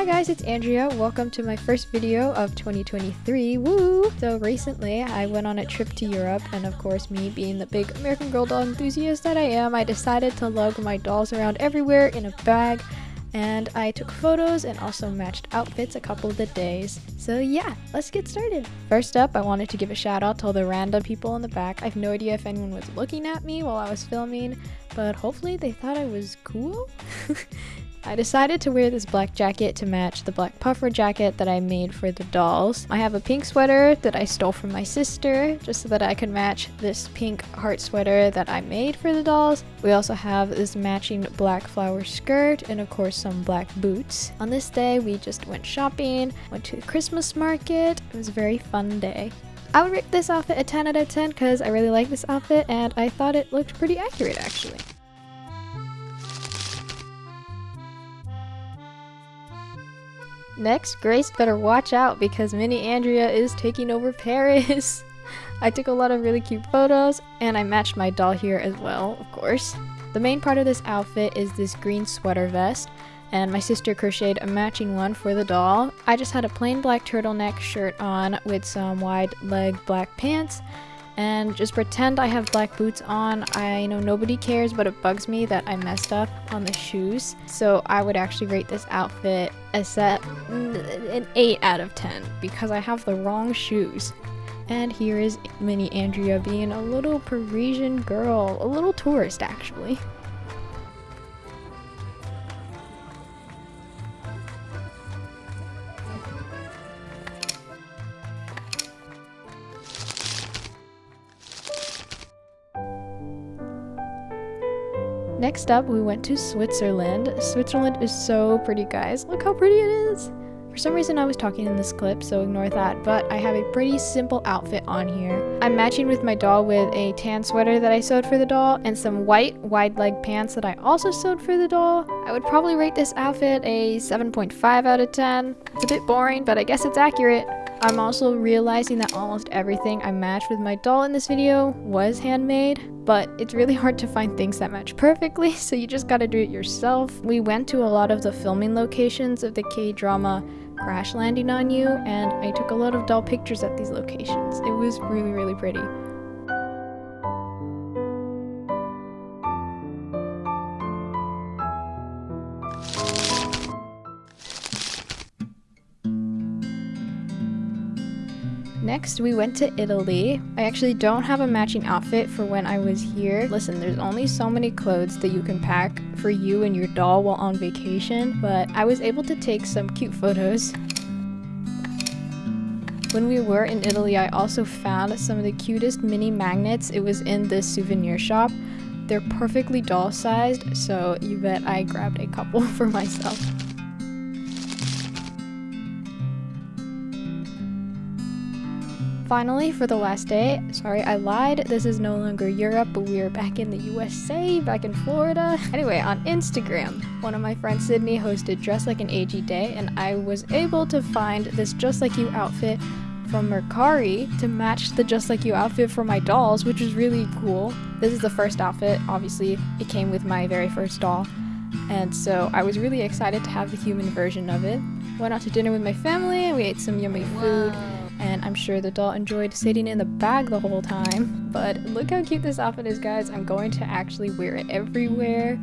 Hi guys, it's Andrea. Welcome to my first video of 2023. Woo! So recently, I went on a trip to Europe, and of course, me being the big American Girl doll enthusiast that I am, I decided to lug my dolls around everywhere in a bag and I took photos and also matched outfits a couple of the days. So yeah, let's get started. First up, I wanted to give a shout out to all the random people in the back. I have no idea if anyone was looking at me while I was filming, but hopefully they thought I was cool. I decided to wear this black jacket to match the black puffer jacket that I made for the dolls. I have a pink sweater that I stole from my sister just so that I could match this pink heart sweater that I made for the dolls. We also have this matching black flower skirt and of course some black boots. On this day we just went shopping, went to the Christmas market. It was a very fun day. I would rate this outfit a 10 out of 10 because I really like this outfit and I thought it looked pretty accurate actually. Next, Grace better watch out because Mini Andrea is taking over Paris. I took a lot of really cute photos and I matched my doll here as well, of course. The main part of this outfit is this green sweater vest and my sister crocheted a matching one for the doll. I just had a plain black turtleneck shirt on with some wide leg black pants and just pretend I have black boots on. I know nobody cares, but it bugs me that I messed up on the shoes. So I would actually rate this outfit a set an 8 out of 10 because I have the wrong shoes. And here is Mini Andrea being a little Parisian girl, a little tourist actually. Next up, we went to Switzerland. Switzerland is so pretty, guys. Look how pretty it is. For some reason I was talking in this clip, so ignore that, but I have a pretty simple outfit on here. I'm matching with my doll with a tan sweater that I sewed for the doll and some white wide leg pants that I also sewed for the doll. I would probably rate this outfit a 7.5 out of 10. It's a bit boring, but I guess it's accurate. I'm also realizing that almost everything I matched with my doll in this video was handmade, but it's really hard to find things that match perfectly, so you just gotta do it yourself. We went to a lot of the filming locations of the K-drama Crash Landing on You, and I took a lot of doll pictures at these locations. It was really, really pretty. Next, we went to Italy. I actually don't have a matching outfit for when I was here. Listen, there's only so many clothes that you can pack for you and your doll while on vacation, but I was able to take some cute photos. When we were in Italy, I also found some of the cutest mini magnets. It was in this souvenir shop. They're perfectly doll sized, so you bet I grabbed a couple for myself. Finally, for the last day, sorry I lied, this is no longer Europe, but we are back in the USA, back in Florida. Anyway, on Instagram, one of my friends Sydney hosted Dress Like an AG Day, and I was able to find this Just Like You outfit from Mercari to match the Just Like You outfit for my dolls, which is really cool. This is the first outfit, obviously, it came with my very first doll. And so I was really excited to have the human version of it. Went out to dinner with my family and we ate some yummy food and I'm sure the doll enjoyed sitting in the bag the whole time. But look how cute this outfit is, guys. I'm going to actually wear it everywhere.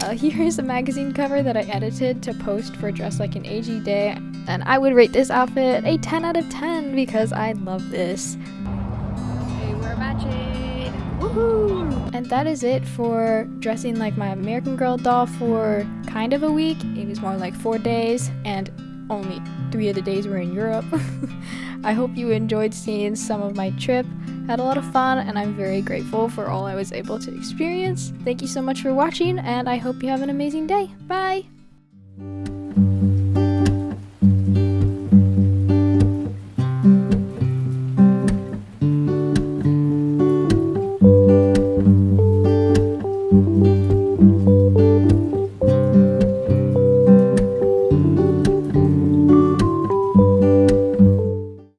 Uh, here is a magazine cover that I edited to post for Dress Like an AG Day, and I would rate this outfit a 10 out of 10 because I love this. Okay, we're matching! Woohoo! And that is it for dressing like my American Girl doll for kind of a week. It was more like four days, and only three of the days were in Europe. I hope you enjoyed seeing some of my trip. Had a lot of fun and I'm very grateful for all I was able to experience. Thank you so much for watching and I hope you have an amazing day. Bye!